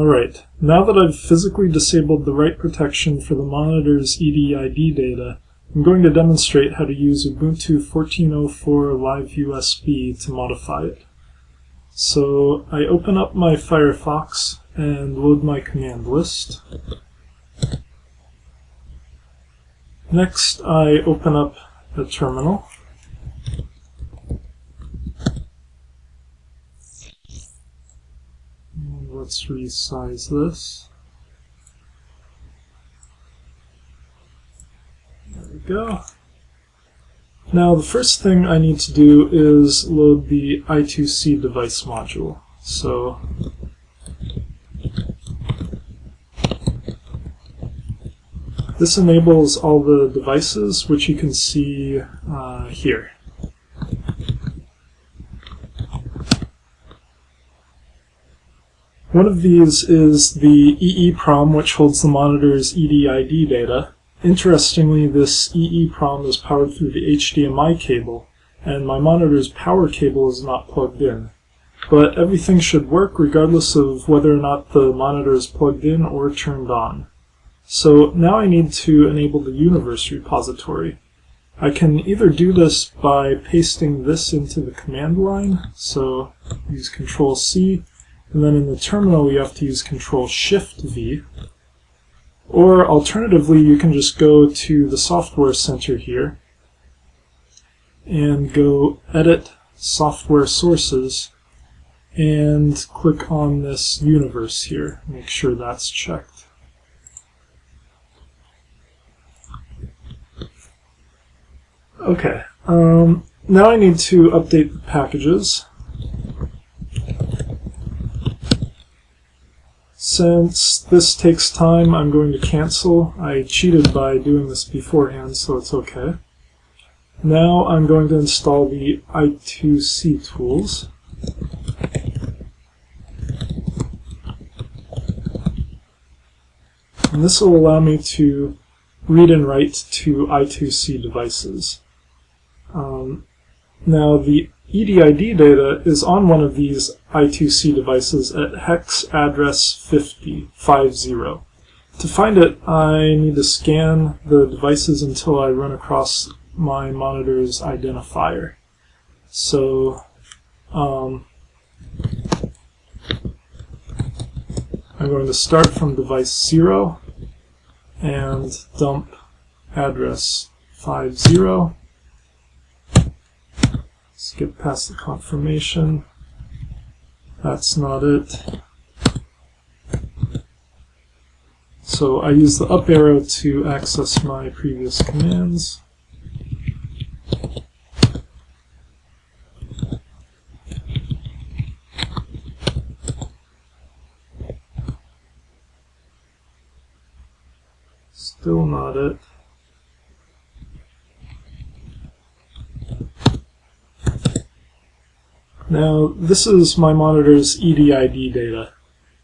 Alright, now that I've physically disabled the write protection for the monitor's EDID data, I'm going to demonstrate how to use Ubuntu 14.04 Live USB to modify it. So I open up my Firefox and load my command list. Next I open up the terminal. Let's resize this. There we go. Now the first thing I need to do is load the I2C device module. So this enables all the devices which you can see uh, here. One of these is the EEPROM, which holds the monitor's EDID data. Interestingly, this EEPROM is powered through the HDMI cable, and my monitor's power cable is not plugged in. But everything should work regardless of whether or not the monitor is plugged in or turned on. So now I need to enable the universe repository. I can either do this by pasting this into the command line, so use Control C, and then in the terminal, you have to use Control Shift V. Or alternatively, you can just go to the Software Center here and go Edit Software Sources and click on this universe here. Make sure that's checked. Okay, um, now I need to update the packages. Since this takes time, I'm going to cancel. I cheated by doing this beforehand, so it's okay. Now I'm going to install the I2C tools. And this will allow me to read and write to I2C devices. Um, now the EDID data is on one of these I2C devices at hex address 50, 50. To find it, I need to scan the devices until I run across my monitor's identifier. So, um, I'm going to start from device 0 and dump address 50 Skip past the confirmation. That's not it. So I use the up arrow to access my previous commands. Still not it. Now, this is my monitor's EDID data.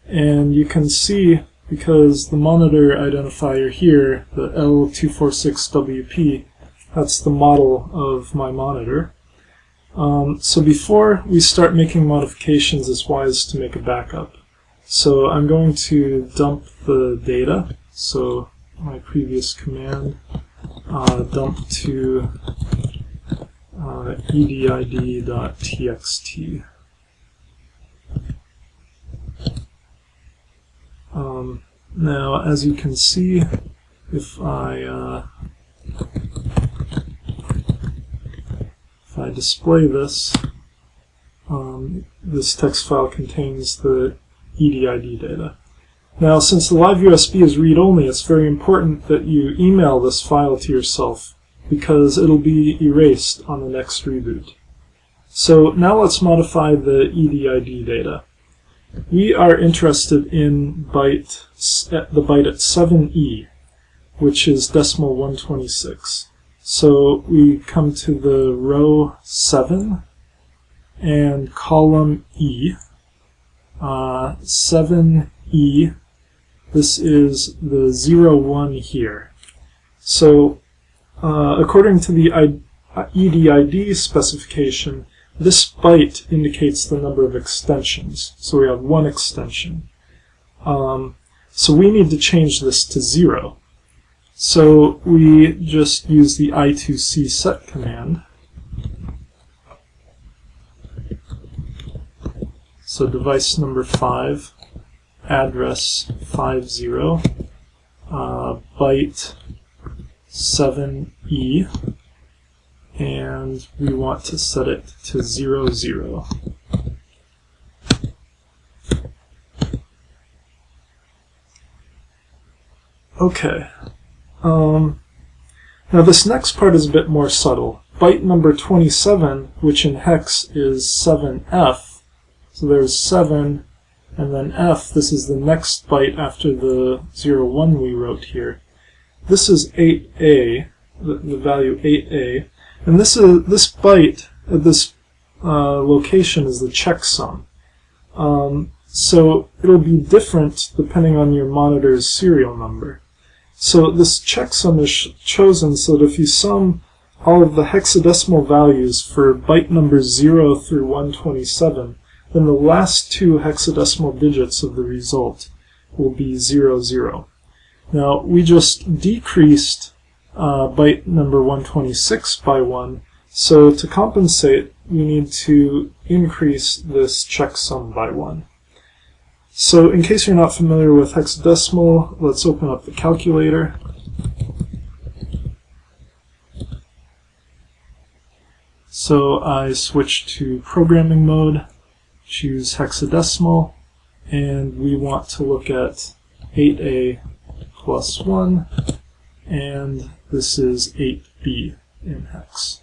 And you can see, because the monitor identifier here, the L246WP, that's the model of my monitor. Um, so before we start making modifications, it's wise to make a backup. So I'm going to dump the data. So my previous command, uh, dump to uh, edid.txt. Um, now, as you can see, if I uh, if I display this, um, this text file contains the EDID data. Now, since the live USB is read-only, it's very important that you email this file to yourself because it'll be erased on the next reboot. So now let's modify the EDID data. We are interested in byte the byte at 7e, which is decimal 126. So we come to the row 7 and column E. Uh, 7e, this is the 0, 1 here. So uh, according to the EDID specification, this byte indicates the number of extensions. So we have one extension. Um, so we need to change this to 0. So we just use the i2c set command. So device number 5, address 50, uh, byte 7e, and we want to set it to 00. zero. Okay. Um, now this next part is a bit more subtle. Byte number 27, which in hex is 7f, so there's 7 and then f, this is the next byte after the 0, 01 we wrote here. This is 8a, the, the value 8a, and this is this byte at this uh, location is the checksum. Um, so it'll be different depending on your monitor's serial number. So this checksum is chosen so that if you sum all of the hexadecimal values for byte numbers 0 through 127, then the last two hexadecimal digits of the result will be 00. Now, we just decreased uh, byte number 126 by 1, so to compensate, we need to increase this checksum by 1. So in case you're not familiar with hexadecimal, let's open up the calculator. So I switch to programming mode, choose hexadecimal, and we want to look at 8a plus 1, and this is 8b in hex.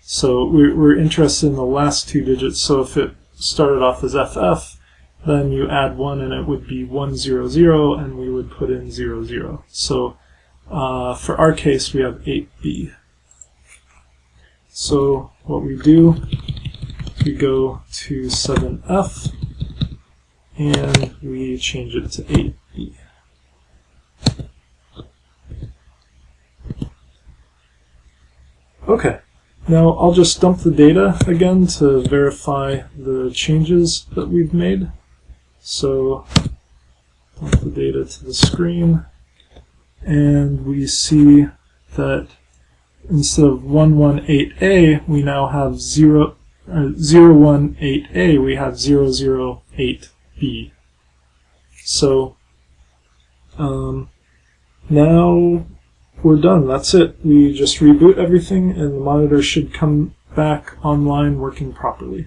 So we're, interested in the last two digits, so if it started off as FF, then you add 1 and it would be 100 and we would put in 00. So uh, for our case we have 8b. So what we do, we go to 7f and we change it to 8b. Okay, now I'll just dump the data again to verify the changes that we've made. So dump the data to the screen, and we see that instead of 118A, we now have 0, uh, 018A, we have 008B. So um, now we're done. That's it. We just reboot everything, and the monitor should come back online working properly.